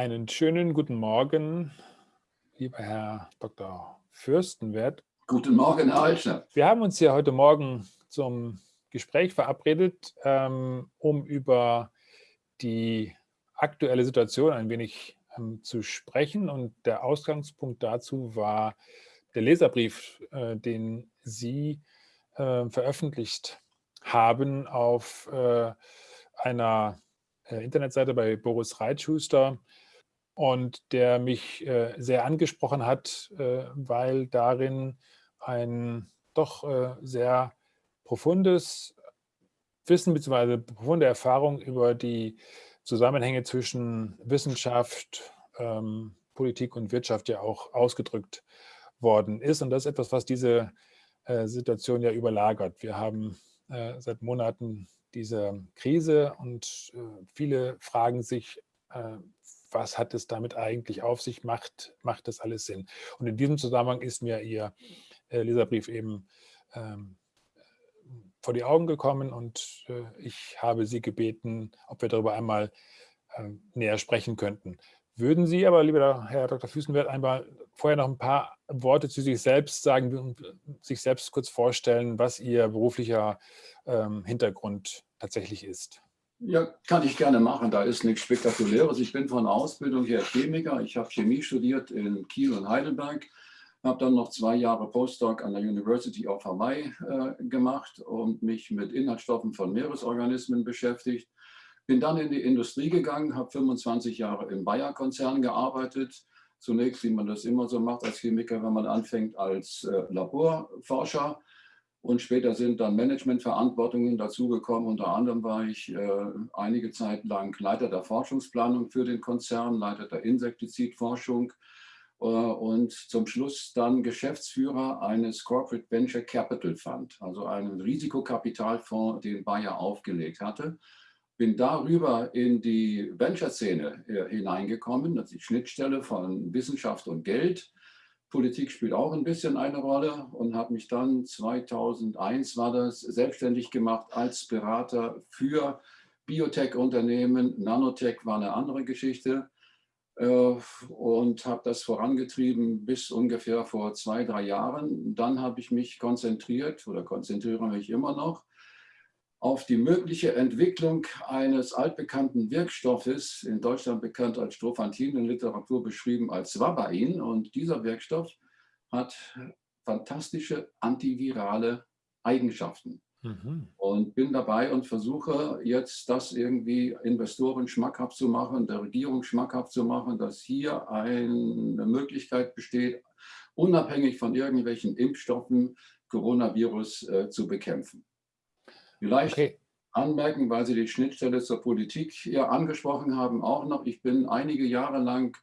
Einen schönen guten Morgen, lieber Herr Dr. Fürstenwert. Guten Morgen, Herr Eichner. Wir haben uns hier heute Morgen zum Gespräch verabredet, ähm, um über die aktuelle Situation ein wenig ähm, zu sprechen. Und der Ausgangspunkt dazu war der Leserbrief, äh, den Sie äh, veröffentlicht haben auf äh, einer Internetseite bei Boris Reitschuster und der mich sehr angesprochen hat, weil darin ein doch sehr profundes Wissen bzw. profunde Erfahrung über die Zusammenhänge zwischen Wissenschaft, ähm, Politik und Wirtschaft ja auch ausgedrückt worden ist. Und das ist etwas, was diese äh, Situation ja überlagert. Wir haben äh, seit Monaten diese Krise und äh, viele fragen sich, äh, was hat es damit eigentlich auf sich, macht, macht das alles Sinn? Und in diesem Zusammenhang ist mir Ihr äh, Leserbrief eben ähm, vor die Augen gekommen und äh, ich habe Sie gebeten, ob wir darüber einmal näher sprechen könnten. Würden Sie aber, lieber Herr Dr. Füßenwert, einmal vorher noch ein paar Worte zu sich selbst sagen und sich selbst kurz vorstellen, was Ihr beruflicher ähm, Hintergrund tatsächlich ist? Ja, kann ich gerne machen. Da ist nichts Spektakuläres. Ich bin von Ausbildung her Chemiker. Ich habe Chemie studiert in Kiel und Heidelberg. Habe dann noch zwei Jahre Postdoc an der University of Hawaii äh, gemacht und mich mit Inhaltsstoffen von Meeresorganismen beschäftigt bin dann in die Industrie gegangen, habe 25 Jahre im Bayer-Konzern gearbeitet. Zunächst, wie man das immer so macht als Chemiker, wenn man anfängt, als äh, Laborforscher. Und später sind dann Managementverantwortungen dazugekommen. Unter anderem war ich äh, einige Zeit lang Leiter der Forschungsplanung für den Konzern, Leiter der Insektizidforschung äh, und zum Schluss dann Geschäftsführer eines Corporate Venture Capital Fund, also einem Risikokapitalfonds, den Bayer aufgelegt hatte bin darüber in die Venture-Szene äh, hineingekommen, ist die Schnittstelle von Wissenschaft und Geld. Politik spielt auch ein bisschen eine Rolle und habe mich dann 2001 war das selbstständig gemacht als Berater für Biotech-Unternehmen. Nanotech war eine andere Geschichte äh, und habe das vorangetrieben bis ungefähr vor zwei, drei Jahren. Dann habe ich mich konzentriert oder konzentriere mich immer noch auf die mögliche Entwicklung eines altbekannten Wirkstoffes, in Deutschland bekannt als Strophantin, in Literatur beschrieben als Swabain. Und dieser Wirkstoff hat fantastische antivirale Eigenschaften. Mhm. Und bin dabei und versuche jetzt das irgendwie Investoren schmackhaft zu machen, der Regierung schmackhaft zu machen, dass hier eine Möglichkeit besteht, unabhängig von irgendwelchen Impfstoffen Coronavirus äh, zu bekämpfen. Vielleicht okay. anmerken, weil Sie die Schnittstelle zur Politik hier angesprochen haben, auch noch. Ich bin einige Jahre lang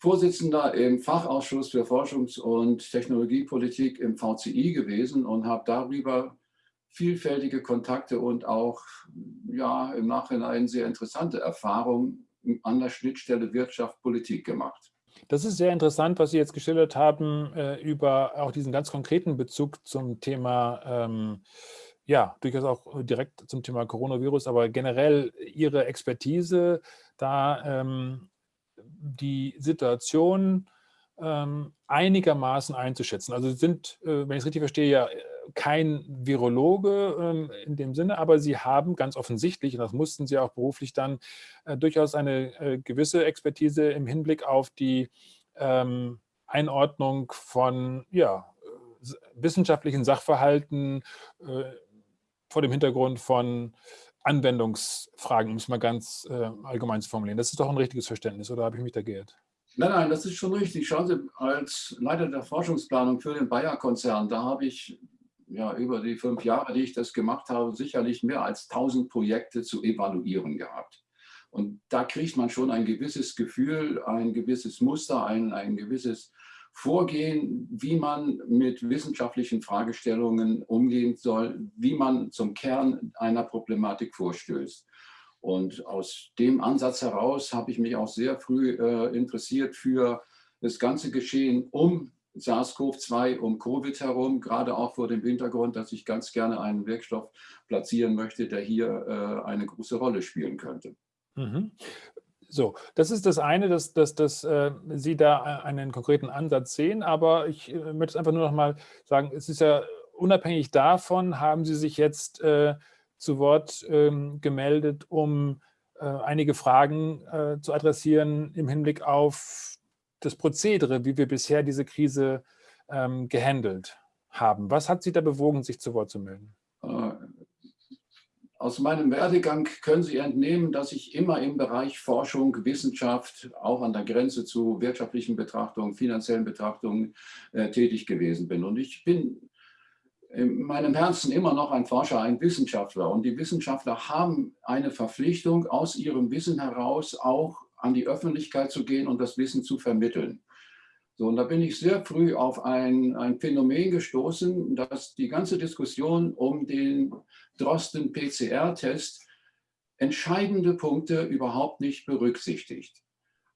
Vorsitzender im Fachausschuss für Forschungs- und Technologiepolitik im VCI gewesen und habe darüber vielfältige Kontakte und auch ja, im Nachhinein sehr interessante Erfahrungen an der Schnittstelle Wirtschaft-Politik gemacht. Das ist sehr interessant, was Sie jetzt geschildert haben äh, über auch diesen ganz konkreten Bezug zum Thema ähm, ja, durchaus auch äh, direkt zum Thema Coronavirus, aber generell Ihre Expertise, da ähm, die Situation ähm, einigermaßen einzuschätzen. Also Sie sind, äh, wenn ich es richtig verstehe, ja äh, kein Virologe ähm, in dem Sinne, aber Sie haben ganz offensichtlich, und das mussten Sie auch beruflich dann, äh, durchaus eine äh, gewisse Expertise im Hinblick auf die ähm, Einordnung von ja, äh, wissenschaftlichen Sachverhalten, vor dem Hintergrund von Anwendungsfragen, um es mal ganz äh, allgemein zu formulieren. Das ist doch ein richtiges Verständnis, oder habe ich mich da geirrt? Nein, nein, das ist schon richtig. Schauen Sie, als Leiter der Forschungsplanung für den Bayer-Konzern, da habe ich ja über die fünf Jahre, die ich das gemacht habe, sicherlich mehr als 1000 Projekte zu evaluieren gehabt. Und da kriegt man schon ein gewisses Gefühl, ein gewisses Muster, ein, ein gewisses Vorgehen, wie man mit wissenschaftlichen Fragestellungen umgehen soll, wie man zum Kern einer Problematik vorstößt. Und aus dem Ansatz heraus habe ich mich auch sehr früh äh, interessiert für das ganze Geschehen um SARS-CoV-2, um Covid herum, gerade auch vor dem Hintergrund, dass ich ganz gerne einen Wirkstoff platzieren möchte, der hier äh, eine große Rolle spielen könnte. Mhm. So, das ist das eine, dass, dass, dass äh, Sie da einen konkreten Ansatz sehen, aber ich äh, möchte es einfach nur noch mal sagen, es ist ja unabhängig davon, haben Sie sich jetzt äh, zu Wort ähm, gemeldet, um äh, einige Fragen äh, zu adressieren im Hinblick auf das Prozedere, wie wir bisher diese Krise ähm, gehandelt haben. Was hat Sie da bewogen, sich zu Wort zu melden? Aus meinem Werdegang können Sie entnehmen, dass ich immer im Bereich Forschung, Wissenschaft, auch an der Grenze zu wirtschaftlichen Betrachtungen, finanziellen Betrachtungen äh, tätig gewesen bin. Und ich bin in meinem Herzen immer noch ein Forscher, ein Wissenschaftler. Und die Wissenschaftler haben eine Verpflichtung, aus ihrem Wissen heraus auch an die Öffentlichkeit zu gehen und das Wissen zu vermitteln. So, und da bin ich sehr früh auf ein, ein Phänomen gestoßen, dass die ganze Diskussion um den Drosten-PCR-Test entscheidende Punkte überhaupt nicht berücksichtigt.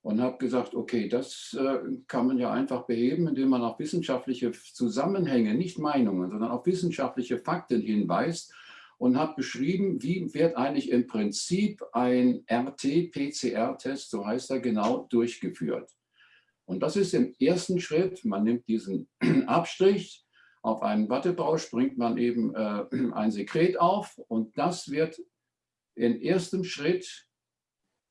Und habe gesagt, okay, das äh, kann man ja einfach beheben, indem man auf wissenschaftliche Zusammenhänge, nicht Meinungen, sondern auf wissenschaftliche Fakten hinweist und habe beschrieben, wie wird eigentlich im Prinzip ein RT-PCR-Test, so heißt er genau, durchgeführt. Und das ist im ersten Schritt, man nimmt diesen Abstrich, auf einen Wattebausch bringt man eben äh, ein Sekret auf und das wird im ersten Schritt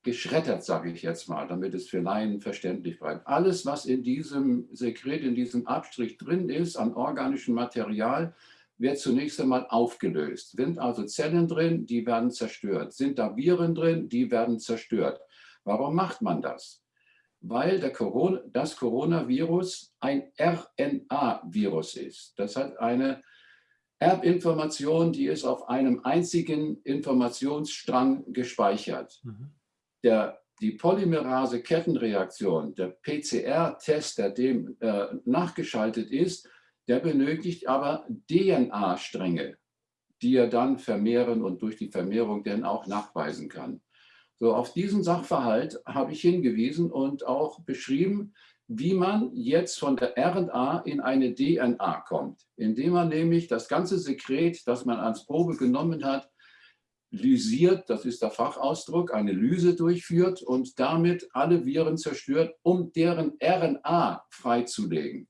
geschreddert, sage ich jetzt mal, damit es für Laien verständlich bleibt. Alles, was in diesem Sekret, in diesem Abstrich drin ist, an organischem Material, wird zunächst einmal aufgelöst. Sind also Zellen drin, die werden zerstört. Sind da Viren drin, die werden zerstört. Warum macht man das? Weil Corona, das Coronavirus ein RNA-Virus ist. Das hat eine Erbinformation, die ist auf einem einzigen Informationsstrang gespeichert. Mhm. Der, die Polymerase-Kettenreaktion, der PCR-Test, der dem äh, nachgeschaltet ist, der benötigt aber DNA-Stränge, die er dann vermehren und durch die Vermehrung dann auch nachweisen kann. So, auf diesen Sachverhalt habe ich hingewiesen und auch beschrieben, wie man jetzt von der RNA in eine DNA kommt, indem man nämlich das ganze Sekret, das man als Probe genommen hat, lysiert, das ist der Fachausdruck, eine Lyse durchführt und damit alle Viren zerstört, um deren RNA freizulegen.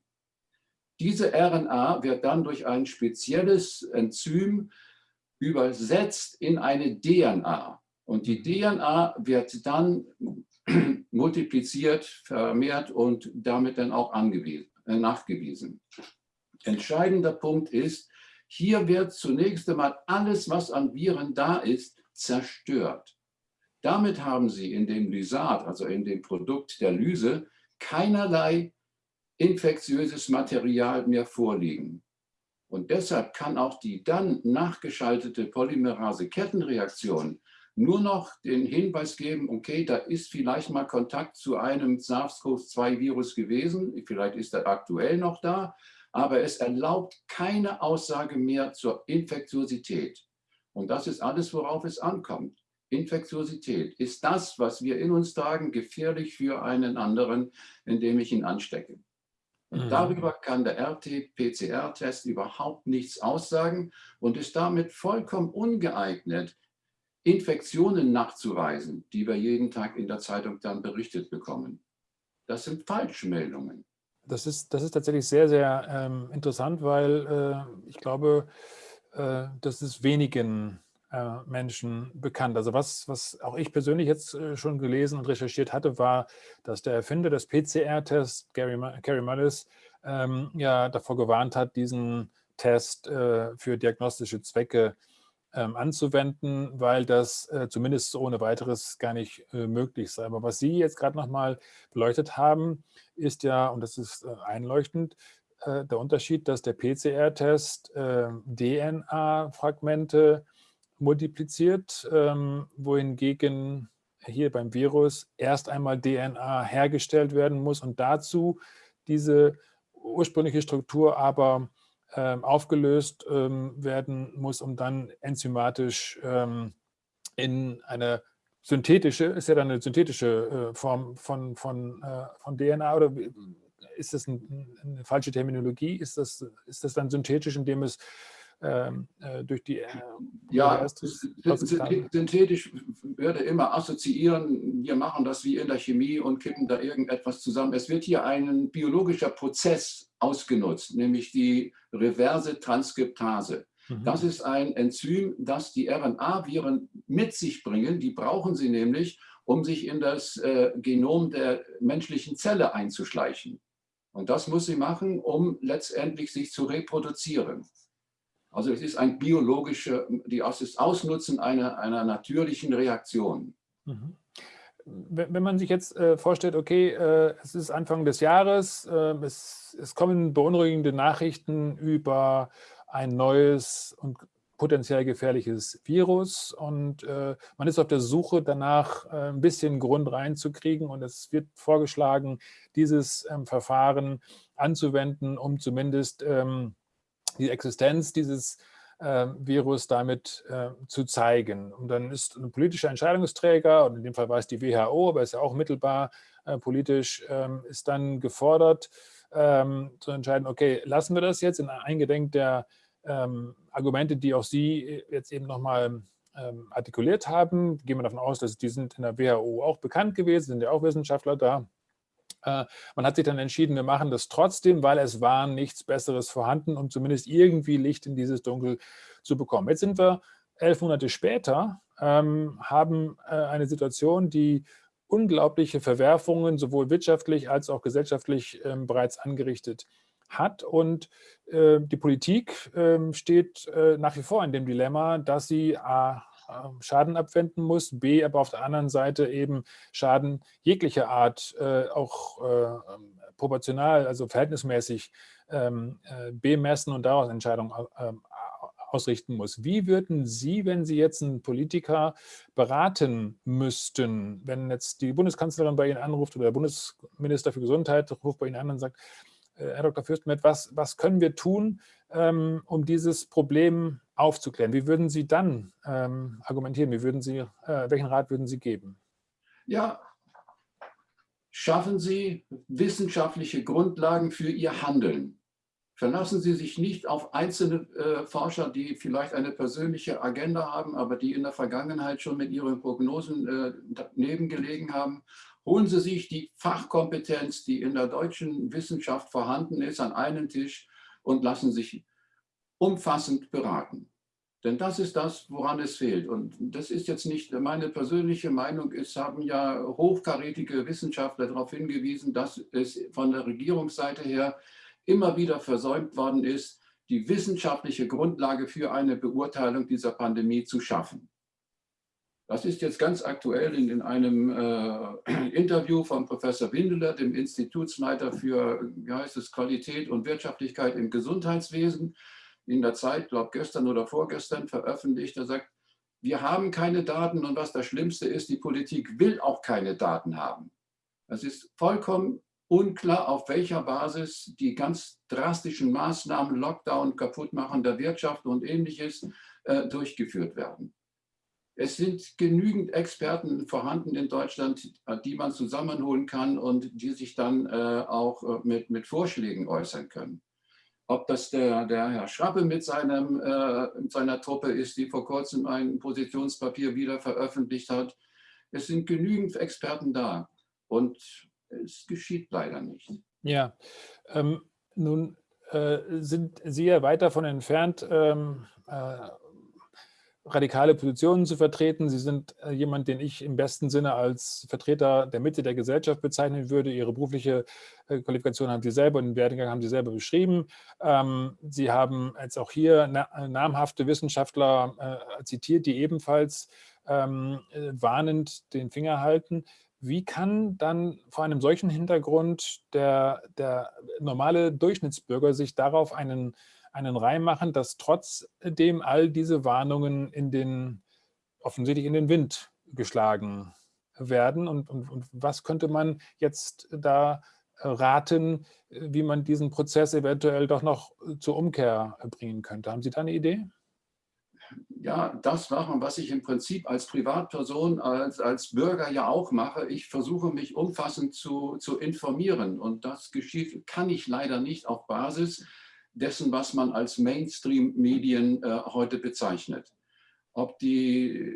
Diese RNA wird dann durch ein spezielles Enzym übersetzt in eine DNA. Und die DNA wird dann multipliziert, vermehrt und damit dann auch äh, nachgewiesen. Entscheidender Punkt ist, hier wird zunächst einmal alles, was an Viren da ist, zerstört. Damit haben Sie in dem Lysat, also in dem Produkt der Lyse, keinerlei infektiöses Material mehr vorliegen. Und deshalb kann auch die dann nachgeschaltete Polymerase-Kettenreaktion nur noch den Hinweis geben, okay, da ist vielleicht mal Kontakt zu einem SARS-CoV-2-Virus gewesen, vielleicht ist er aktuell noch da, aber es erlaubt keine Aussage mehr zur Infektiosität. Und das ist alles, worauf es ankommt. Infektiosität. Ist das, was wir in uns tragen, gefährlich für einen anderen, indem ich ihn anstecke? Und mhm. darüber kann der RT-PCR-Test überhaupt nichts aussagen und ist damit vollkommen ungeeignet, Infektionen nachzuweisen, die wir jeden Tag in der Zeitung dann berichtet bekommen. Das sind Falschmeldungen. Das ist, das ist tatsächlich sehr, sehr ähm, interessant, weil äh, ich glaube, äh, das ist wenigen äh, Menschen bekannt. Also was, was auch ich persönlich jetzt äh, schon gelesen und recherchiert hatte, war, dass der Erfinder des PCR-Tests, Gary, Gary Mullis, ähm, ja davor gewarnt hat, diesen Test äh, für diagnostische Zwecke äh, ähm, anzuwenden, weil das äh, zumindest ohne weiteres gar nicht äh, möglich sei. Aber was Sie jetzt gerade nochmal beleuchtet haben, ist ja, und das ist äh, einleuchtend, äh, der Unterschied, dass der PCR-Test ähm, DNA-Fragmente multipliziert, ähm, wohingegen hier beim Virus erst einmal DNA hergestellt werden muss und dazu diese ursprüngliche Struktur aber aufgelöst ähm, werden muss, um dann enzymatisch ähm, in eine synthetische, ist ja dann eine synthetische äh, Form von, von, äh, von DNA oder ist das ein, eine falsche Terminologie? Ist das, ist das dann synthetisch, indem es ähm, durch die... Äh, ja, synthetisch würde immer assoziieren, wir machen das wie in der Chemie und kippen da irgendetwas zusammen. Es wird hier ein biologischer Prozess ausgenutzt, nämlich die reverse Transkriptase. Mhm. Das ist ein Enzym, das die RNA-Viren mit sich bringen. Die brauchen sie nämlich, um sich in das äh, Genom der menschlichen Zelle einzuschleichen. Und das muss sie machen, um letztendlich sich zu reproduzieren. Also es ist ein biologischer, das ist Ausnutzen einer, einer natürlichen Reaktion. Mhm. Wenn man sich jetzt äh, vorstellt, okay, äh, es ist Anfang des Jahres, äh, es, es, kommen beunruhigende Nachrichten über ein neues und potenziell gefährliches Virus und man ist auf der Suche danach, ein bisschen Grund reinzukriegen und es wird vorgeschlagen, dieses ähm, Verfahren anzuwenden, um zumindest ähm, die Existenz dieses äh, Virus damit äh, zu zeigen. Und dann ist ein politischer Entscheidungsträger, und in dem Fall war es die WHO, aber ist ja auch mittelbar äh, politisch, ähm, ist dann gefordert, ähm, zu entscheiden, okay, lassen wir das jetzt in Eingedenk der ähm, Argumente, die auch Sie jetzt eben nochmal ähm, artikuliert haben. Gehen wir davon aus, dass die sind in der WHO auch bekannt gewesen, sind ja auch Wissenschaftler da. Äh, man hat sich dann entschieden, wir machen das trotzdem, weil es war nichts Besseres vorhanden, um zumindest irgendwie Licht in dieses Dunkel zu bekommen. Jetzt sind wir elf Monate später, ähm, haben äh, eine Situation, die unglaubliche Verwerfungen sowohl wirtschaftlich als auch gesellschaftlich ähm, bereits angerichtet hat. Und äh, die Politik ähm, steht nach wie vor in dem Dilemma, dass sie A, Schaden abwenden muss, B, aber auf der anderen Seite eben Schaden jeglicher Art äh, auch äh, ähm, proportional, also verhältnismäßig ähm, äh, bemessen und daraus Entscheidungen äh, ausrichten muss. Wie würden Sie, wenn Sie jetzt einen Politiker beraten müssten, wenn jetzt die Bundeskanzlerin bei Ihnen anruft oder der Bundesminister für Gesundheit ruft bei Ihnen an und sagt, äh, Herr Dr. Fürstenmet, was, was können wir tun, ähm, um dieses Problem aufzuklären. Wie würden Sie dann ähm, argumentieren? Wie würden Sie, äh, welchen Rat würden Sie geben? Ja, schaffen Sie wissenschaftliche Grundlagen für Ihr Handeln. Verlassen Sie sich nicht auf einzelne äh, Forscher, die vielleicht eine persönliche Agenda haben, aber die in der Vergangenheit schon mit ihren Prognosen äh, daneben gelegen haben. Holen Sie sich die Fachkompetenz, die in der deutschen Wissenschaft vorhanden ist, an einen Tisch und lassen sich umfassend beraten. Denn das ist das, woran es fehlt. Und das ist jetzt nicht meine persönliche Meinung. Es haben ja hochkarätige Wissenschaftler darauf hingewiesen, dass es von der Regierungsseite her immer wieder versäumt worden ist, die wissenschaftliche Grundlage für eine Beurteilung dieser Pandemie zu schaffen. Das ist jetzt ganz aktuell in, in einem äh, Interview von Professor Windeler, dem Institutsleiter für wie heißt es, Qualität und Wirtschaftlichkeit im Gesundheitswesen, in der Zeit, glaube gestern oder vorgestern veröffentlicht. Er sagt, wir haben keine Daten und was das Schlimmste ist, die Politik will auch keine Daten haben. Es ist vollkommen unklar, auf welcher Basis die ganz drastischen Maßnahmen, Lockdown, Kaputtmachen der Wirtschaft und ähnliches äh, durchgeführt werden. Es sind genügend Experten vorhanden in Deutschland, die man zusammenholen kann und die sich dann äh, auch äh, mit, mit Vorschlägen äußern können ob das der, der Herr Schrappe mit, seinem, äh, mit seiner Truppe ist, die vor kurzem ein Positionspapier wieder veröffentlicht hat. Es sind genügend Experten da und es geschieht leider nicht. Ja, ähm, nun äh, sind Sie ja weit davon entfernt, ähm, äh, radikale Positionen zu vertreten. Sie sind äh, jemand, den ich im besten Sinne als Vertreter der Mitte der Gesellschaft bezeichnen würde. Ihre berufliche äh, Qualifikation haben Sie selber und den Werdegang haben Sie selber beschrieben. Ähm, Sie haben jetzt auch hier namhafte Wissenschaftler äh, zitiert, die ebenfalls ähm, warnend den Finger halten. Wie kann dann vor einem solchen Hintergrund der, der normale Durchschnittsbürger sich darauf einen einen Reim machen, dass trotzdem all diese Warnungen in den, offensichtlich in den Wind geschlagen werden und, und, und was könnte man jetzt da äh, raten, wie man diesen Prozess eventuell doch noch zur Umkehr bringen könnte. Haben Sie da eine Idee? ja, das machen, was ich im Prinzip als Privatperson, als, als Bürger ja auch mache. Ich versuche mich umfassend zu, zu informieren und das geschieht, kann ich leider nicht auf Basis dessen, was man als Mainstream-Medien äh, heute bezeichnet. Ob die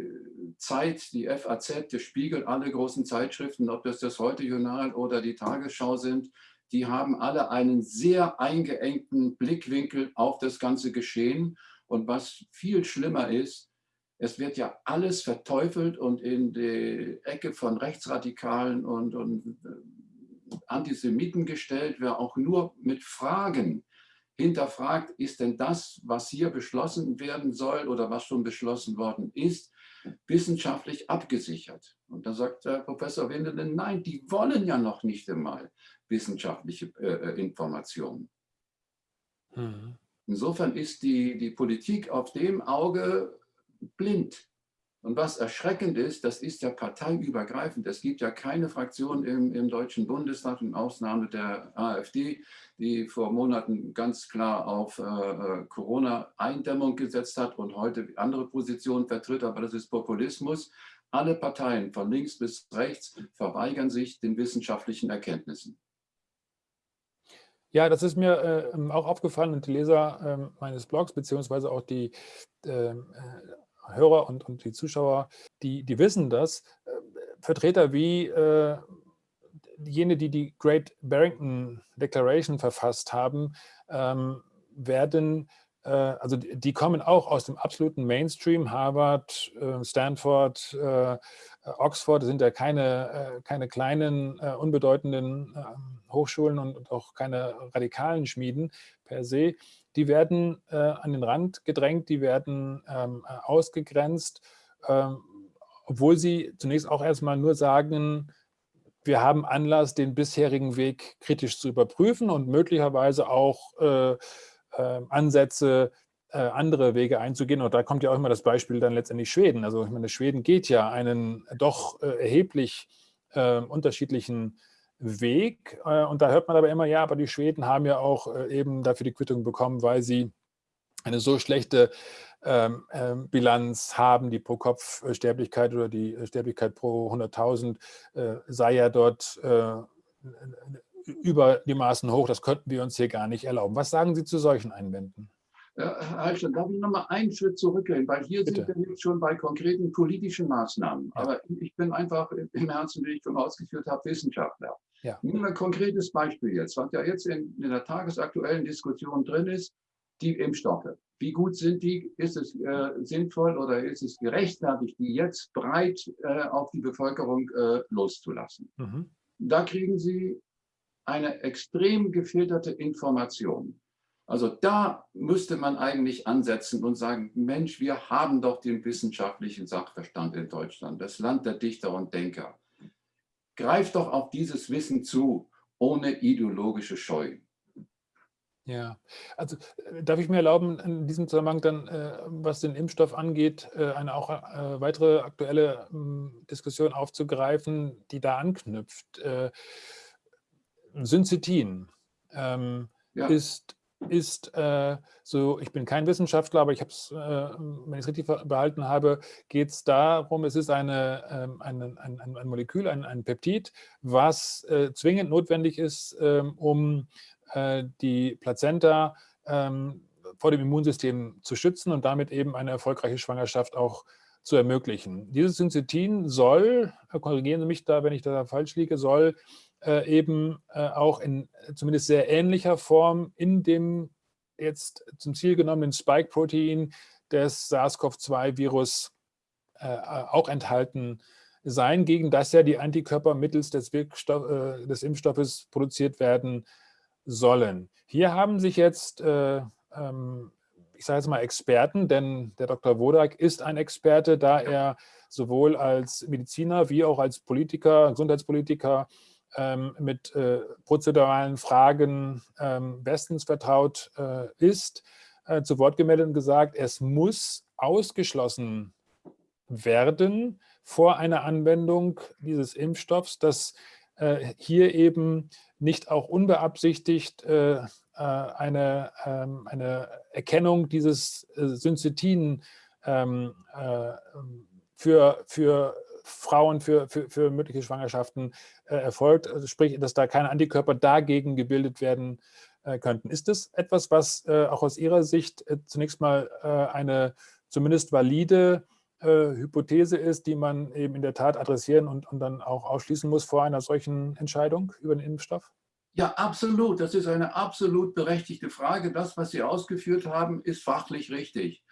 Zeit, die FAZ, der Spiegel, alle großen Zeitschriften, ob das das Heute-Journal oder die Tagesschau sind, die haben alle einen sehr eingeengten Blickwinkel auf das ganze Geschehen. Und was viel schlimmer ist, es wird ja alles verteufelt und in die Ecke von Rechtsradikalen und, und äh, Antisemiten gestellt, wer auch nur mit Fragen hinterfragt, ist denn das, was hier beschlossen werden soll oder was schon beschlossen worden ist, wissenschaftlich abgesichert. Und da sagt der Professor Wendelen, nein, die wollen ja noch nicht einmal wissenschaftliche äh, äh Informationen. Mhm. Insofern ist die, die Politik auf dem Auge blind. Und was erschreckend ist, das ist ja parteiübergreifend. Es gibt ja keine Fraktion im, im Deutschen Bundestag, in Ausnahme der AfD, die vor Monaten ganz klar auf äh, äh, Corona-Eindämmung gesetzt hat und heute andere Positionen vertritt, aber das ist Populismus. Alle Parteien von links bis rechts verweigern sich den wissenschaftlichen Erkenntnissen. Ja, das ist mir äh, auch aufgefallen und die Leser äh, meines Blogs, beziehungsweise auch die ähm, äh, Hörer und, und die Zuschauer, die, die wissen das. Äh, Vertreter wie äh, jene, die die Great Barrington Declaration verfasst haben, ähm, werden, äh, also die, die, kommen auch aus dem absoluten Mainstream, Harvard, äh, Stanford, äh, Oxford, das sind ja keine, äh, keine kleinen, unbedeutenden ähm, Hochschulen und, und auch keine radikalen Schmieden per se die werden äh, an den Rand gedrängt, die werden ähm, äh, ausgegrenzt, ähm, obwohl sie zunächst auch erstmal nur sagen, wir haben Anlass, den bisherigen Weg kritisch zu überprüfen und möglicherweise auch äh, äh, Ansätze, andere Wege einzugehen. Und da kommt ja auch immer das Beispiel dann letztendlich Schweden. Also ich meine, Schweden geht ja einen doch äh, erheblich unterschiedlichen Weg. Äh, und da hört man aber immer, ja, aber die Schweden haben ja auch äh, eben dafür die Quittung bekommen, weil sie eine so schlechte ähm, ähm, Bilanz haben, die Pro-Kopf-Sterblichkeit oder die Sterblichkeit pro 100.000 äh, sei ja dort äh, über die Maßen hoch. Das könnten wir uns hier gar nicht erlauben. Was sagen Sie zu solchen Einwänden? Herr Heilstein, darf ich noch mal einen Schritt zurückgehen, weil hier Bitte. sind wir jetzt schon bei konkreten politischen Maßnahmen. Ja. Aber ich bin einfach im Herzen, wie ich schon ausgeführt habe, Wissenschaftler. Ja. Nehmen wir ein konkretes Beispiel jetzt, was ja jetzt in, in, der tagesaktuellen Diskussion drin ist, die Impfstoffe. Wie gut sind die? Ist es äh, sinnvoll oder ist es gerechtfertigt, die jetzt breit äh, auf die Bevölkerung äh, loszulassen? Mhm. Da kriegen Sie eine extrem gefilterte Information. Also da müsste man eigentlich ansetzen und sagen, Mensch, wir haben doch den wissenschaftlichen Sachverstand in Deutschland, das Land der Dichter und Denker. Greift doch auf dieses Wissen zu, ohne ideologische Scheu. Ja, also äh, darf ich mir erlauben, in diesem Zusammenhang dann, äh, was den Impfstoff angeht, äh, eine auch äh, weitere aktuelle ähm, Diskussion aufzugreifen, die da anknüpft. Äh, Syncetin ähm, ja. ist ist äh, so, ich bin kein Wissenschaftler, aber ich habe es, äh, wenn ich es richtig behalten habe, geht es darum, es ist eine, äh, ein, ein, ein, Molekül, ein, ein Peptid, was äh, zwingend notwendig ist, ähm, um äh, die Plazenta ähm, vor dem Immunsystem zu schützen und damit eben eine erfolgreiche Schwangerschaft auch zu ermöglichen. Dieses Syncetin soll, äh, korrigieren Sie mich da, wenn ich da falsch liege, soll äh, eben äh, auch in zumindest sehr ähnlicher Form in dem jetzt zum Ziel genommenen Spike-Protein des SARS-CoV-2-Virus äh, auch enthalten sein, gegen das ja die Antikörper mittels des, Wirkstoff, äh, des Impfstoffes produziert werden sollen. Hier haben sich jetzt äh, ähm, ich sage jetzt mal Experten, denn der Dr. Wodak ist ein Experte, da er sowohl als Mediziner wie auch als Politiker, Gesundheitspolitiker mit äh, prozeduralen Fragen ähm, bestens vertraut äh, ist, äh, zu Wort gemeldet und gesagt, es muss ausgeschlossen werden vor einer Anwendung dieses Impfstoffs, dass hier eben nicht auch unbeabsichtigt eine, ähm, eine Erkennung dieses Syncetin ähm, für, für Frauen für, für, für mögliche Schwangerschaften äh, erfolgt. Also sprich, dass da keine Antikörper dagegen gebildet werden äh, könnten. Ist das etwas, was äh, auch aus Ihrer Sicht äh, zunächst mal äh, eine zumindest valide Hypothese ist, die man eben in der Tat adressieren und, und dann auch ausschließen muss vor einer solchen Entscheidung über den Impfstoff? Ja, absolut. Das ist eine absolut berechtigte Frage. Das, was Sie ausgeführt haben, ist fachlich richtig.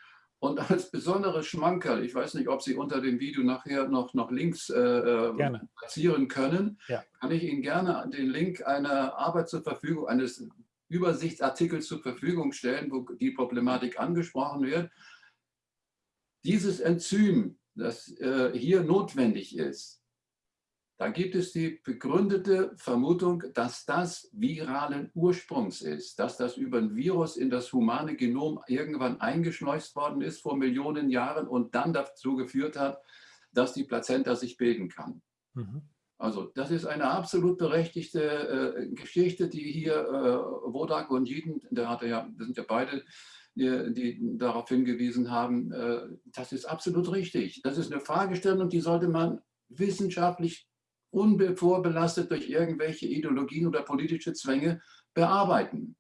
Und als besonderes Schmankerl, ich weiß nicht, ob Sie unter dem Video nachher noch, noch Links äh, platzieren können, ja. kann ich Ihnen gerne den Link einer Arbeit zur Verfügung, eines Übersichtsartikels zur Verfügung stellen, wo die Problematik angesprochen wird. Dieses Enzym, das äh, hier notwendig ist, da gibt es die begründete Vermutung, dass das viralen Ursprungs ist, dass das über ein Virus in das humane Genom irgendwann eingeschleust worden ist vor Millionen Jahren und dann dazu geführt hat, dass die Plazenta sich bilden kann. Mhm. Also das ist eine absolut berechtigte äh, Geschichte, die hier äh, Wodak und Jeden, der hatte ja, das sind ja beide, die, die darauf hingewiesen haben, äh, das ist absolut richtig. Das ist eine Fragestellung, die sollte man wissenschaftlich unvorbelastet durch irgendwelche Ideologien oder politische Zwänge bearbeiten.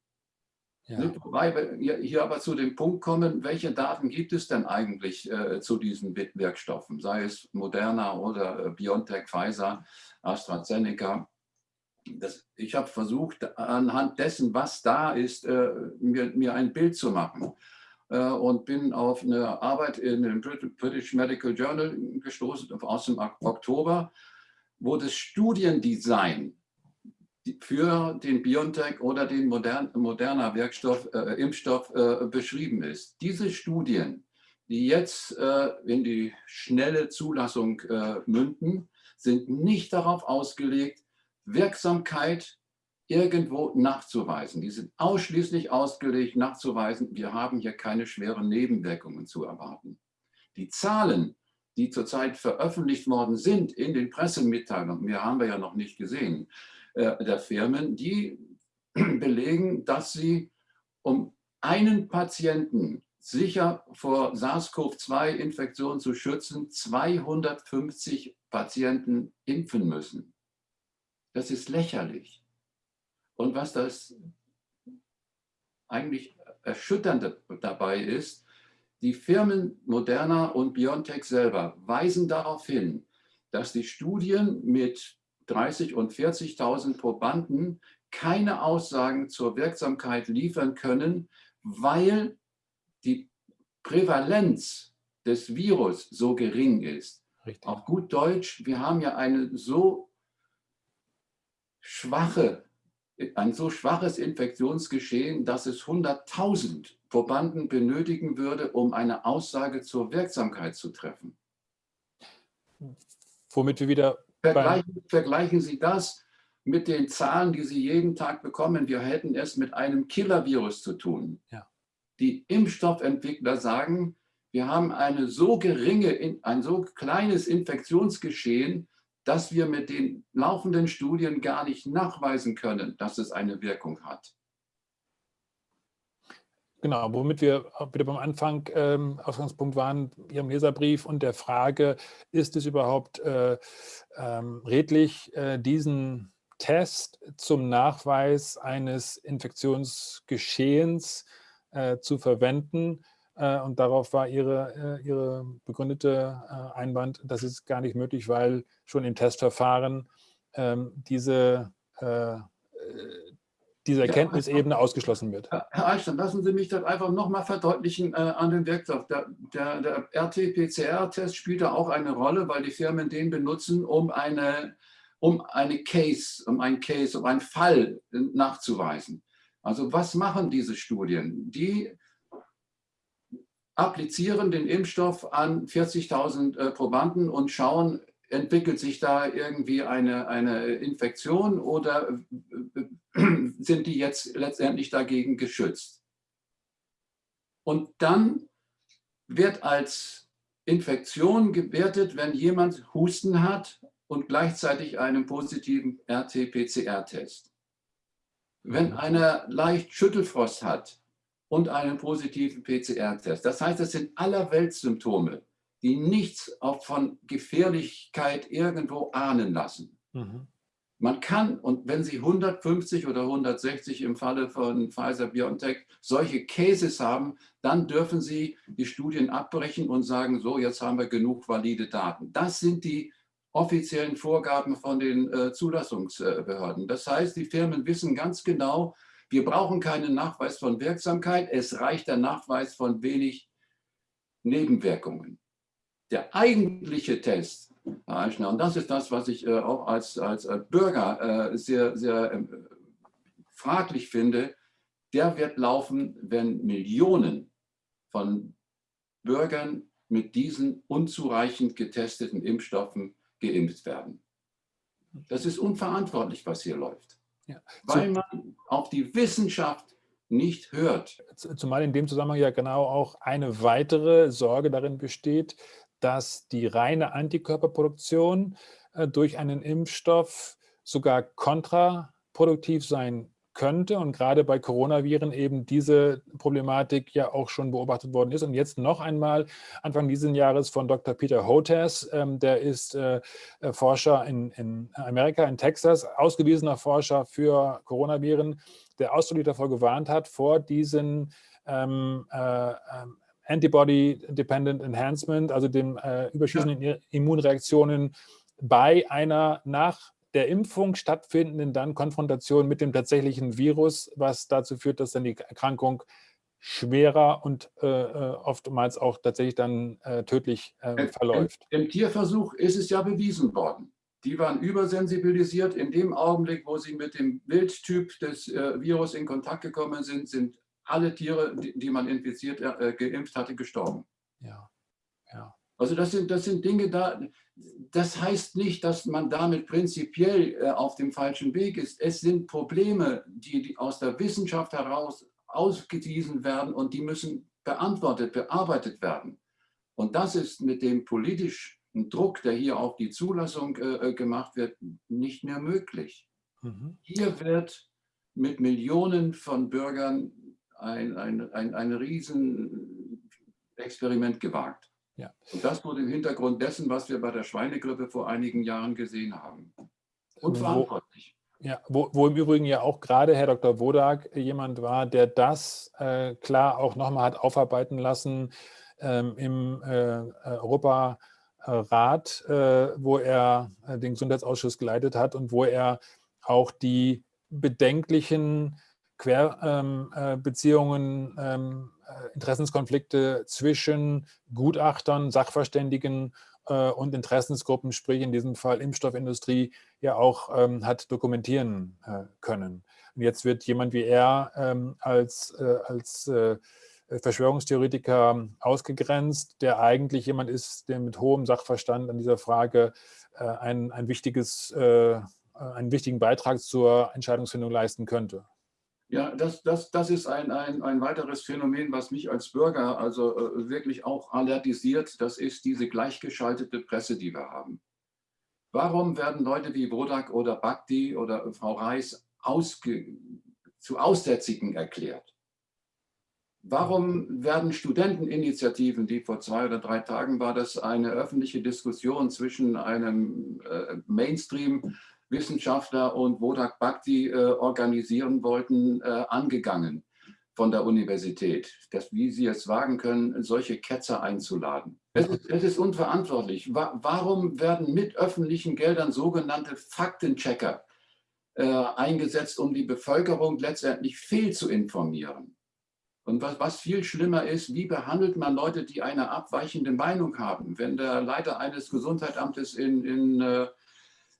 Ja. Wobei wir hier aber zu dem Punkt kommen, welche Daten gibt es denn eigentlich äh, zu diesen Wirkstoffen, sei es Moderna oder äh, BioNTech, Pfizer, AstraZeneca. Das, ich habe versucht, anhand dessen, was da ist, äh, mir, mir, ein Bild zu machen äh, und bin auf eine Arbeit in dem British Medical Journal gestoßen aus dem Oktober, wo das Studiendesign für den BioNTech oder den modern, moderner Wirkstoff, äh, Impfstoff äh, beschrieben ist. Diese Studien, die jetzt äh, in die schnelle Zulassung äh, münden, sind nicht darauf ausgelegt, Wirksamkeit irgendwo nachzuweisen. Die sind ausschließlich ausgelegt, nachzuweisen, wir haben hier keine schweren Nebenwirkungen zu erwarten. Die Zahlen, die zurzeit veröffentlicht worden sind in den Pressemitteilungen, mehr haben wir ja noch nicht gesehen, äh, der Firmen, die belegen, dass sie um einen Patienten sicher vor SARS-CoV-2-Infektion zu schützen, 250 Patienten impfen müssen. Das ist lächerlich. Und was das eigentlich Erschütternde dabei ist, die Firmen Moderna und BioNTech selber weisen darauf hin, dass die Studien mit 30 und 40.000 Probanden keine Aussagen zur Wirksamkeit liefern können, weil die Prävalenz des Virus so gering ist. Richtig. Auf gut Deutsch, wir haben ja eine so schwache, ein so schwaches Infektionsgeschehen, dass es 100.000 Probanden benötigen würde, um eine Aussage zur Wirksamkeit zu treffen. Womit wir wieder Vergleichen, vergleichen Sie das mit den Zahlen, die Sie jeden Tag bekommen. Wir hätten es mit einem Killer-Virus zu tun. Ja. Die Impfstoffentwickler sagen, wir haben eine so geringe, ein so kleines Infektionsgeschehen, dass wir mit den laufenden Studien gar nicht nachweisen können, dass es eine Wirkung hat. Genau, womit wir wieder beim Anfang ähm, Ausgangspunkt waren, Ihrem Leserbrief und der Frage, ist es überhaupt äh, ähm, redlich, äh, diesen Test zum Nachweis eines Infektionsgeschehens äh, zu verwenden? Äh, und darauf war Ihre, äh, Ihre begründete äh, Einwand, das ist gar nicht möglich, weil schon im Testverfahren ähm, diese diese Erkenntnisebene ausgeschlossen wird. Herr Eichstein, lassen Sie mich das einfach nochmal verdeutlichen äh, an den Werkstoff. Der, der, der RT-PCR-Test spielt da auch eine Rolle, weil die Firmen den benutzen, um eine, um eine Case, um einen Case, um einen Fall nachzuweisen. Also was machen diese Studien? Die applizieren den Impfstoff an 40.000 äh, Probanden und schauen, entwickelt sich da irgendwie eine, eine Infektion oder sind die jetzt letztendlich dagegen geschützt? Und dann wird als Infektion gewertet, wenn jemand Husten hat und gleichzeitig einen positiven RT-PCR-Test. Wenn mhm. einer leicht Schüttelfrost hat und einen positiven PCR-Test. Das heißt, das sind allerweltssymptome die nichts auch von Gefährlichkeit irgendwo ahnen lassen. Mhm. Man kann, und wenn Sie 150 oder 160 im Falle von Pfizer-BioNTech solche Cases haben, dann dürfen Sie die Studien abbrechen und sagen, so, jetzt haben wir genug valide Daten. Das sind die offiziellen Vorgaben von den äh, Zulassungsbehörden. Das heißt, die Firmen wissen ganz genau, wir brauchen keinen Nachweis von Wirksamkeit, es reicht der Nachweis von wenig Nebenwirkungen. Der eigentliche Test, Herr Eichner, und das ist das, was ich äh, auch als, als äh, Bürger äh, sehr, sehr äh, fraglich finde, der wird laufen, wenn Millionen von Bürgern mit diesen unzureichend getesteten Impfstoffen geimpft werden. Das ist unverantwortlich, was hier läuft, ja. weil man auf die Wissenschaft nicht hört. Zumal in dem Zusammenhang ja genau auch eine weitere Sorge darin besteht, dass die reine Antikörperproduktion äh, durch einen Impfstoff sogar kontraproduktiv sein könnte und gerade bei Coronaviren eben diese Problematik ja auch schon beobachtet worden ist. Und jetzt noch einmal Anfang dieses Jahres von Dr. Peter Hotez, ähm, der ist äh, äh, Forscher in, in Amerika, in Texas, ausgewiesener Forscher für Coronaviren, der ausdrücklich davor gewarnt hat, vor diesen ähm, äh, ähm, Antibody-Dependent Enhancement, also den äh, überschießenden ja. Immunreaktionen bei einer nach der Impfung stattfindenden dann Konfrontation mit dem tatsächlichen Virus, was dazu führt, dass dann die Erkrankung schwerer und äh, äh oftmals auch tatsächlich dann äh, tödlich äh, verläuft. Im, Im, Tierversuch ist es ja bewiesen worden. Die waren übersensibilisiert. In dem Augenblick, wo sie mit dem Wildtyp des äh, Virus in Kontakt gekommen sind, sind alle Tiere, die, die man infiziert, äh, geimpft hatte, gestorben. Ja, ja. Also das sind, das sind Dinge da, das heißt nicht, dass man damit prinzipiell äh, auf dem falschen Weg ist. Es sind Probleme, die, die aus der Wissenschaft heraus ausgewiesen werden und die müssen beantwortet, bearbeitet werden. Und das ist mit dem politischen Druck, der hier auf die Zulassung äh, äh gemacht wird, nicht mehr möglich. Mhm. Hier wird mit Millionen von Bürgern ein, ein, ein, ein Riesenexperiment gewagt. Ja. Und das vor dem Hintergrund dessen, was wir bei der Schweinegrippe vor einigen Jahren gesehen haben. Unverantwortlich. Wo, ja, wo, wo, im Übrigen ja auch gerade Herr Dr. Wodak jemand war, der das äh, klar auch nochmal hat aufarbeiten lassen ähm, im äh, Europarat, äh, wo er äh, den Gesundheitsausschuss geleitet hat und wo er auch die bedenklichen Querbeziehungen, ähm, äh, Interessenskonflikte zwischen Gutachtern, Sachverständigen äh, und Interessensgruppen, sprich in diesem Fall Impfstoffindustrie, ja auch ähm, hat dokumentieren äh, können. Und jetzt wird jemand wie er ähm, als, äh, als äh, Verschwörungstheoretiker ausgegrenzt, der eigentlich jemand ist, der mit hohem Sachverstand an dieser Frage äh, ein, ein wichtiges, einen wichtigen Beitrag zur Entscheidungsfindung leisten könnte. Ja, das, das, das ist ein, ein, ein weiteres Phänomen, was mich als Bürger also äh, wirklich auch alertisiert. Das ist diese gleichgeschaltete Presse, die wir haben. Warum werden Leute wie Wodak oder Bhakti oder Frau Reis ausge, zu Aussätzigen erklärt? Warum werden Studenteninitiativen, die vor zwei oder drei Tagen war das eine öffentliche Diskussion zwischen einem äh, Mainstream Wissenschaftler und Wodak Bhakti äh, organisieren wollten, äh, angegangen von der Universität, dass, wie sie es wagen können, solche Ketzer einzuladen. Es ist, es ist unverantwortlich. Wa warum werden mit öffentlichen Geldern sogenannte Faktenchecker äh, eingesetzt, um die Bevölkerung letztendlich fehl zu informieren? Und was, was, viel schlimmer ist, wie behandelt man Leute, die eine abweichende Meinung haben? Wenn der Leiter eines Gesundheitsamtes in, in äh,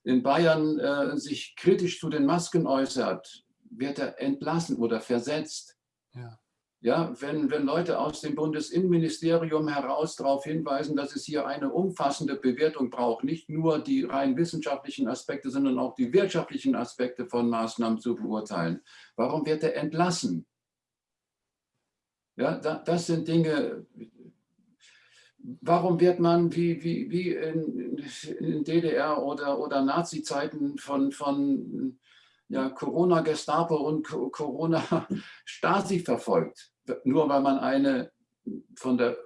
in Bayern äh, sich kritisch zu den Masken äußert, wird er entlassen oder versetzt. Ja. Ja, wenn, wenn Leute aus dem Bundesinnenministerium heraus darauf hinweisen, dass es hier eine umfassende Bewertung braucht, nicht nur die rein wissenschaftlichen Aspekte, sondern auch die wirtschaftlichen Aspekte von Maßnahmen zu beurteilen. Warum wird er entlassen? Ja, das sind Dinge, warum wird man wie, wie, wie in, DDR oder, oder Nazi-Zeiten von, von ja, Corona-Gestapo und Corona-Stasi verfolgt? Nur weil man eine von der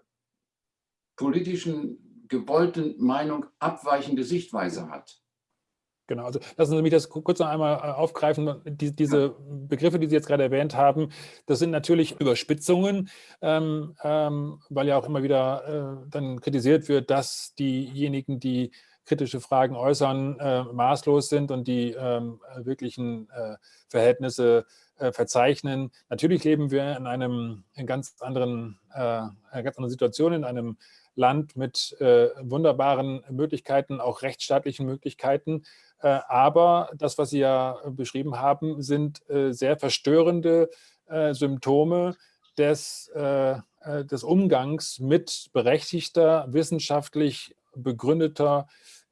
politischen gewollten Meinung abweichende Sichtweise hat. Genau, also lassen Sie mich das kurz noch einmal äh, aufgreifen. Die, diese Begriffe, die Sie jetzt gerade erwähnt haben, das sind natürlich Überspitzungen, ähm, ähm, weil ja auch immer wieder äh, dann kritisiert wird, dass diejenigen, die kritische Fragen äußern, äh, maßlos sind und die ähm, wirklichen äh, Verhältnisse äh, verzeichnen. Natürlich leben wir in einem in ganz anderen, äh, einer ganz anderen Situation, in einem Land mit wunderbaren Möglichkeiten, auch rechtsstaatlichen Möglichkeiten. Äh, aber das, was Sie ja beschrieben haben, sind äh, sehr verstörende äh, Symptome des, des Umgangs mit berechtigter, wissenschaftlich begründeter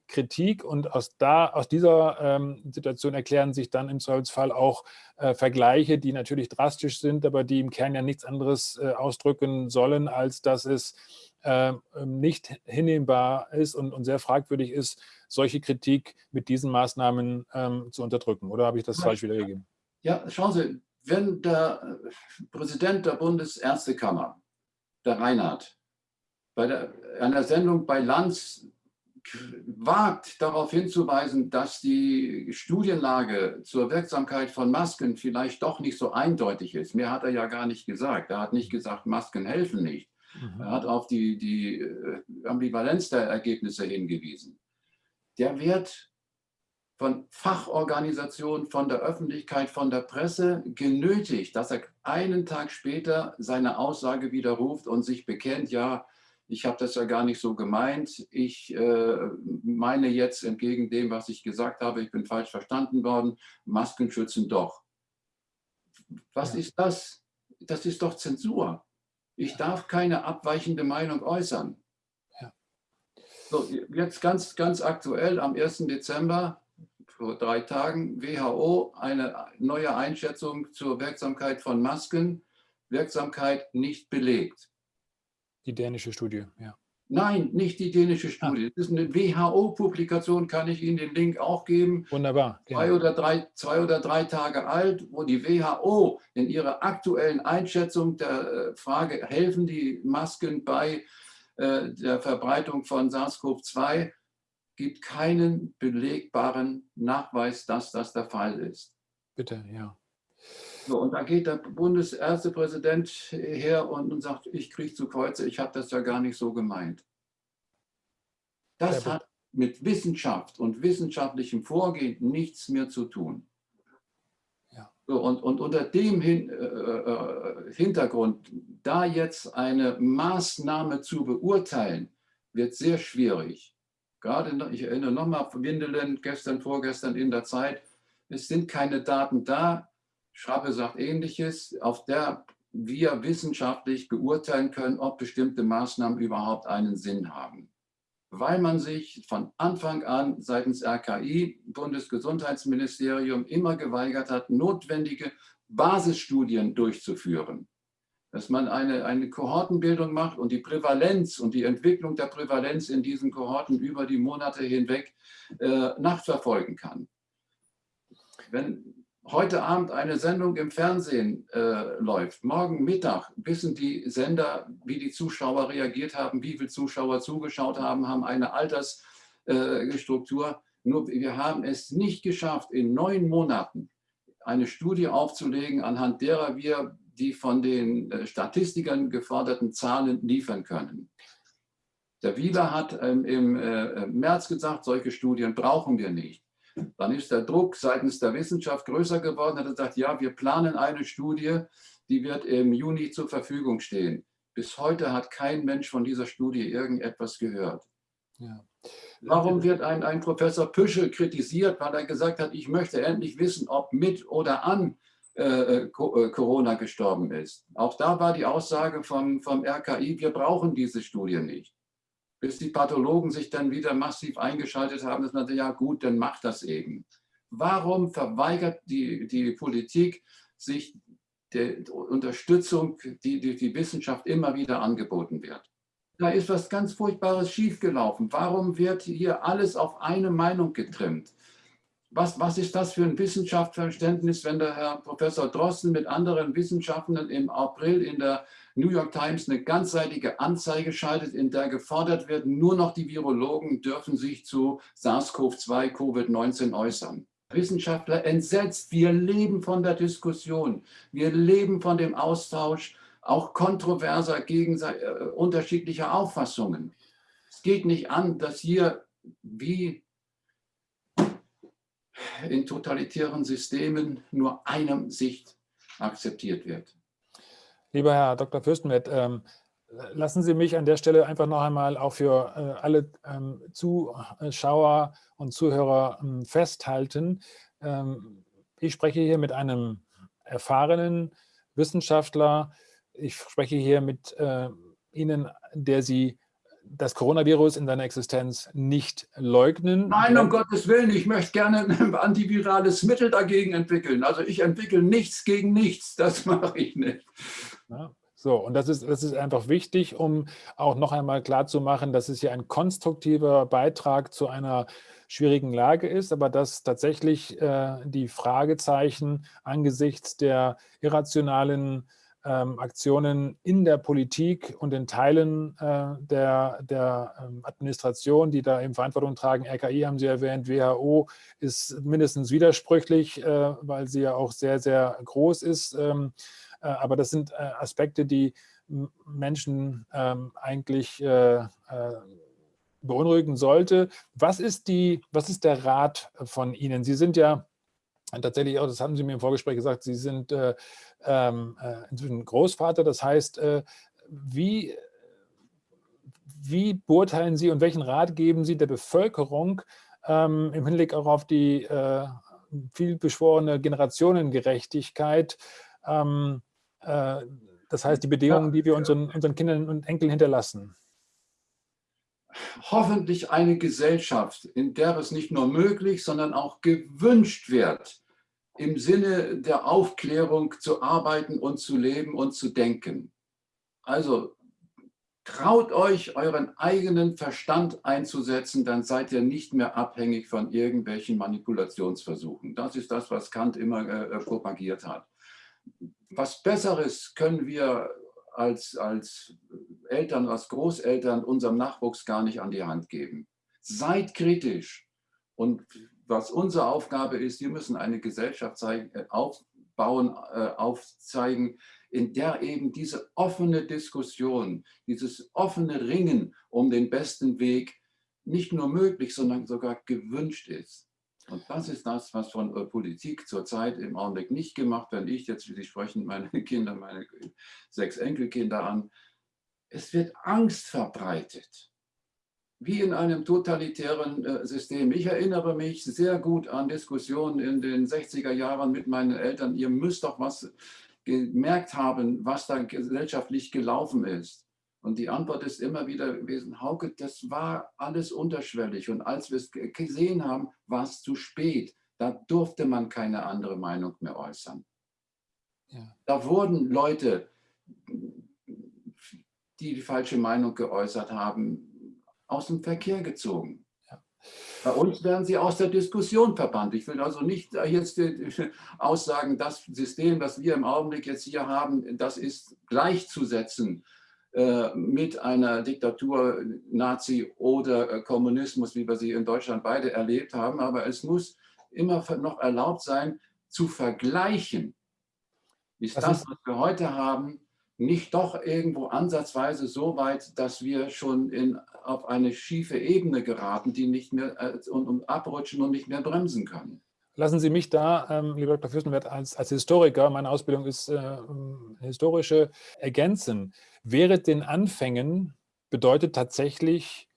Kritik und aus, da, aus dieser ähm, Situation erklären sich dann im Zweifelsfall auch äh, Vergleiche, die natürlich drastisch sind, aber die im Kern ja nichts anderes äh, ausdrücken sollen, als dass es äh, nicht hinnehmbar ist und, und, sehr fragwürdig ist, solche Kritik mit diesen Maßnahmen ähm, zu unterdrücken. Oder habe ich das falsch wiedergegeben? Ja, schauen Sie, wenn der äh, Präsident der Bundesärztekammer, der Reinhardt, bei der, einer Sendung bei Lanz wagt, darauf hinzuweisen, dass die Studienlage zur Wirksamkeit von Masken vielleicht doch nicht so eindeutig ist. Mehr hat er ja gar nicht gesagt. Er hat nicht gesagt, Masken helfen nicht. Mhm. Er hat auf die, die äh, Ambivalenz der Ergebnisse hingewiesen der wird von Fachorganisationen, von der Öffentlichkeit, von der Presse genötigt, dass er einen Tag später seine Aussage widerruft und sich bekennt, ja, ich habe das ja gar nicht so gemeint, ich äh, meine jetzt entgegen dem, was ich gesagt habe, ich bin falsch verstanden worden, Masken schützen doch. Was ja. ist das? Das ist doch Zensur. Ich darf keine abweichende Meinung äußern. So, jetzt ganz, ganz aktuell am 1. Dezember, vor drei Tagen, WHO, eine neue Einschätzung zur Wirksamkeit von Masken. Wirksamkeit nicht belegt. Die dänische Studie, ja. Nein, nicht die dänische Studie. Ah. Das ist eine WHO-Publikation, kann ich Ihnen den Link auch geben. Wunderbar. Genau. Zwei, oder drei, zwei oder drei Tage alt, wo die WHO in ihrer aktuellen Einschätzung der äh, Frage, helfen die Masken bei äh, der Verbreitung von SARS-CoV-2 gibt keinen belegbaren Nachweis, dass das der Fall ist. Bitte, ja. So, und da geht der Bundesärztepräsident her und, sagt, ich kriege zu Kreuze, ich habe das ja gar nicht so gemeint. Das ja, hat mit Wissenschaft und wissenschaftlichem Vorgehen nichts mehr zu tun. So, und, und unter dem Hin, äh, äh, Hintergrund, da jetzt eine Maßnahme zu beurteilen, wird sehr schwierig. Gerade, ich erinnere nochmal, Windeln, gestern, vorgestern in der Zeit, es sind keine Daten da. Schrappe sagt Ähnliches, auf der wir wissenschaftlich beurteilen können, ob bestimmte Maßnahmen überhaupt einen Sinn haben weil man sich von Anfang an seitens RKI, Bundesgesundheitsministerium, immer geweigert hat, notwendige Basisstudien durchzuführen. Dass man eine, eine Kohortenbildung macht und die Prävalenz und die Entwicklung der Prävalenz in diesen Kohorten über die Monate hinweg äh, nachverfolgen kann. Wenn heute Abend eine Sendung im Fernsehen äh, läuft, morgen Mittag wissen die Sender, wie die Zuschauer reagiert haben, wie viele Zuschauer zugeschaut haben, haben eine Altersstruktur. Äh, Nur wir haben es nicht geschafft, in neun Monaten eine Studie aufzulegen, anhand derer wir die von den äh, Statistikern geforderten Zahlen liefern können. Der Wieler hat ähm, im äh, März gesagt, solche Studien brauchen wir nicht. Dann ist der Druck seitens der Wissenschaft größer geworden. Er hat gesagt, ja, wir planen eine Studie, die wird im Juni zur Verfügung stehen. Bis heute hat kein Mensch von dieser Studie irgendetwas gehört. Ja. Warum wird ein, ein Professor Püschel kritisiert, weil er gesagt hat, ich möchte endlich wissen, ob mit oder an äh, äh, äh Corona gestorben ist. Auch da war die Aussage vom, vom RKI, wir brauchen diese Studie nicht bis die Pathologen sich dann wieder massiv eingeschaltet haben, dass man sagt, ja gut, dann macht das eben. Warum verweigert die, die Politik sich der Unterstützung, die, die die Wissenschaft immer wieder angeboten wird? Da ist was ganz Furchtbares schiefgelaufen. Warum wird hier alles auf eine Meinung getrimmt? Was, was ist das für ein Wissenschaftsverständnis, wenn der Herr Professor Drosten mit anderen Wissenschaftlern im April in der New York Times eine ganzseitige Anzeige schaltet, in der gefordert wird, nur noch die Virologen dürfen sich zu SARS-CoV-2, Covid-19 äußern. Wissenschaftler entsetzt, wir leben von der Diskussion, wir leben von dem Austausch auch kontroverser, äh, unterschiedlicher Auffassungen. Es geht nicht an, dass hier wie in totalitären Systemen nur eine Sicht akzeptiert wird. Lieber Herr Dr. Fürstenwert, ähm, lassen Sie mich an der Stelle einfach noch einmal auch für äh, alle ähm, Zuschauer und Zuhörer ähm, festhalten. Ähm, ich spreche hier mit einem erfahrenen Wissenschaftler. Ich spreche hier mit äh, Ihnen, der Sie das Coronavirus in seiner Existenz nicht leugnen. Nein, um Gottes Willen, ich möchte gerne ein antivirales Mittel dagegen entwickeln. Also ich entwickle nichts gegen nichts, das mache ich nicht. Ja, so, und das ist, das ist einfach wichtig, um auch noch einmal klarzumachen, dass es hier ein konstruktiver Beitrag zu einer schwierigen Lage ist, aber dass tatsächlich äh, die Fragezeichen angesichts der irrationalen ähm, Aktionen in der Politik und in Teilen äh, der, der ähm, Administration, die da eben Verantwortung tragen. RKI haben Sie erwähnt, WHO ist mindestens widersprüchlich, äh, weil sie ja auch sehr, sehr groß ist. Ähm, äh, aber das sind äh, Aspekte, die Menschen ähm, eigentlich äh, äh, beunruhigen sollte. Was ist, die, was ist der Rat von Ihnen? Sie sind ja tatsächlich auch, das haben Sie mir im Vorgespräch gesagt, Sie sind äh, ähm, äh, inzwischen Großvater. Das heißt, äh, wie, wie beurteilen Sie und welchen Rat geben Sie der Bevölkerung ähm, im Hinblick auch auf die äh, vielbeschworene Generationengerechtigkeit? Ähm, äh, das heißt, die Bedingungen, die wir unseren, unseren Kindern und Enkeln hinterlassen hoffentlich eine Gesellschaft, in der es nicht nur möglich, sondern auch gewünscht wird, im Sinne der Aufklärung zu arbeiten und zu leben und zu denken. Also traut euch, euren eigenen Verstand einzusetzen, dann seid ihr nicht mehr abhängig von irgendwelchen Manipulationsversuchen. Das ist das, was Kant immer äh, äh propagiert hat. Was Besseres können wir als, als Eltern, als Großeltern unserem Nachwuchs gar nicht an die Hand geben. Seid kritisch und was unsere Aufgabe ist, wir müssen eine Gesellschaft zeigen, äh, aufbauen, äh, aufzeigen, in der eben diese offene Diskussion, dieses offene Ringen um den besten Weg nicht nur möglich, sondern sogar gewünscht ist. Und das ist das, was von äh, Politik zurzeit im Augenblick nicht gemacht wird. Ich jetzt, Sie sprechen, meine Kinder, meine sechs Enkelkinder an. Es wird Angst verbreitet wie in einem totalitären äh, System. Ich erinnere mich sehr gut an Diskussionen in den 60er Jahren mit meinen Eltern. Ihr müsst doch was gemerkt haben, was da gesellschaftlich gelaufen ist. Und die Antwort ist immer wieder gewesen, Hauke, das war alles unterschwellig. Und als wir es gesehen haben, war es zu spät. Da durfte man keine andere Meinung mehr äußern. Ja. Da wurden Leute, die die falsche Meinung geäußert haben, aus dem Verkehr gezogen. Bei uns werden sie aus der Diskussion verbannt. Ich will also nicht jetzt aussagen, das System, das wir im Augenblick jetzt hier haben, das ist gleichzusetzen mit einer Diktatur, Nazi oder äh, Kommunismus, wie wir sie in Deutschland beide erlebt haben. Aber es muss immer noch erlaubt sein, zu vergleichen. Ist das, was wir heute haben, nicht doch irgendwo ansatzweise so weit, dass wir schon in, auf eine schiefe Ebene geraten, die nicht mehr äh, und, und, abrutschen und nicht mehr bremsen können. Lassen Sie mich da, ähm, lieber Dr. Fürstenwert, als, als Historiker, meine Ausbildung ist äh, historische, ergänzen. Während den Anfängen bedeutet tatsächlich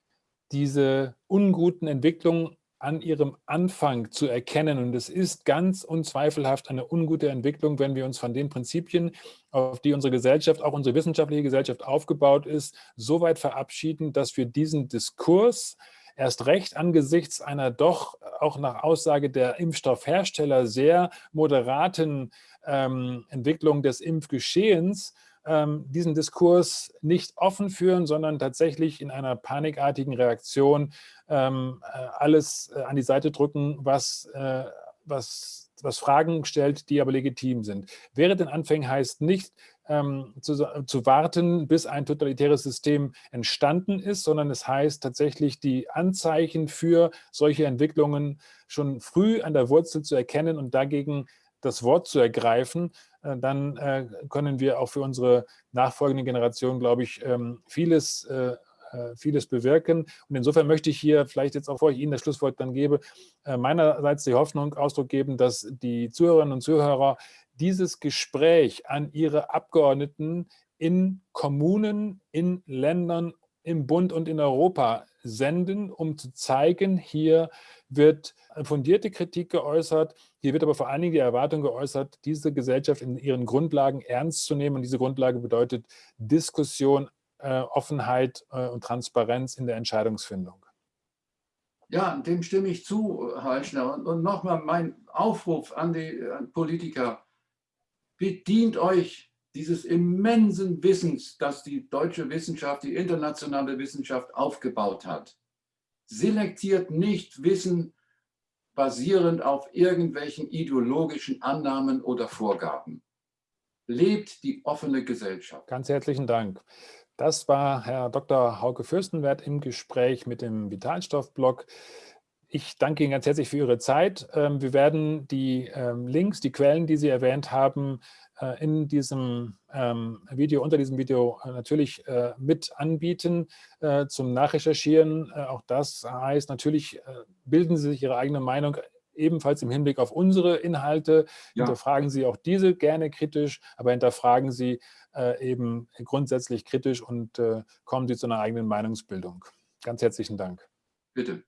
diese unguten Entwicklungen an ihrem Anfang zu erkennen. Und es ist ganz unzweifelhaft eine ungute Entwicklung, wenn wir uns von den Prinzipien, auf die unsere Gesellschaft, auch unsere wissenschaftliche Gesellschaft aufgebaut ist, so weit verabschieden, dass wir diesen Diskurs erst recht angesichts einer doch auch nach Aussage der Impfstoffhersteller sehr moderaten ähm, Entwicklung des Impfgeschehens ähm, diesen Diskurs nicht offen führen, sondern tatsächlich in einer panikartigen Reaktion ähm, äh, alles äh, an die Seite drücken, was, äh, was, was Fragen stellt, die aber legitim sind. Wäre den Anfängen heißt nicht, ähm, zu, zu, warten, bis ein totalitäres System entstanden ist, sondern es heißt tatsächlich, die Anzeichen für solche Entwicklungen schon früh an der Wurzel zu erkennen und dagegen das Wort zu ergreifen, äh, dann äh, können wir auch für unsere nachfolgende Generation, glaube ich, ähm, vieles, äh, vieles bewirken. Und insofern möchte ich hier vielleicht jetzt auch, bevor ich Ihnen das Schlusswort dann gebe, meinerseits die Hoffnung Ausdruck geben, dass die Zuhörerinnen und Zuhörer dieses Gespräch an ihre Abgeordneten in Kommunen, in Ländern, im Bund und in Europa senden, um zu zeigen, hier wird fundierte Kritik geäußert, hier wird aber vor allen Dingen die Erwartung geäußert, diese Gesellschaft in ihren Grundlagen ernst zu nehmen. Und diese Grundlage bedeutet Diskussion, äh, Offenheit äh, und Transparenz in der Entscheidungsfindung. Ja, dem stimme ich zu, Herr Eichner. Und, und nochmal mein Aufruf an die Politiker bedient euch dieses immensen Wissens, das die deutsche Wissenschaft, die internationale Wissenschaft aufgebaut hat. Selektiert nicht Wissen basierend auf irgendwelchen ideologischen Annahmen oder Vorgaben. Lebt die offene Gesellschaft. Ganz herzlichen Dank. Das war Herr Dr. Hauke Fürstenwert im Gespräch mit dem Vitalstoffblog. Ich danke Ihnen ganz herzlich für Ihre Zeit. Ähm, wir werden die ähm, Links, die Quellen, die Sie erwähnt haben, äh, in diesem ähm, Video, unter diesem Video äh, natürlich äh, mit anbieten zum Nachrecherchieren. Auch das heißt natürlich, bilden Sie sich Ihre eigene Meinung ebenfalls im Hinblick auf unsere Inhalte. Ja. Hinterfragen Sie auch diese gerne kritisch, aber hinterfragen Sie eben grundsätzlich kritisch und kommen Sie zu einer eigenen Meinungsbildung. Ganz herzlichen Dank. Bitte.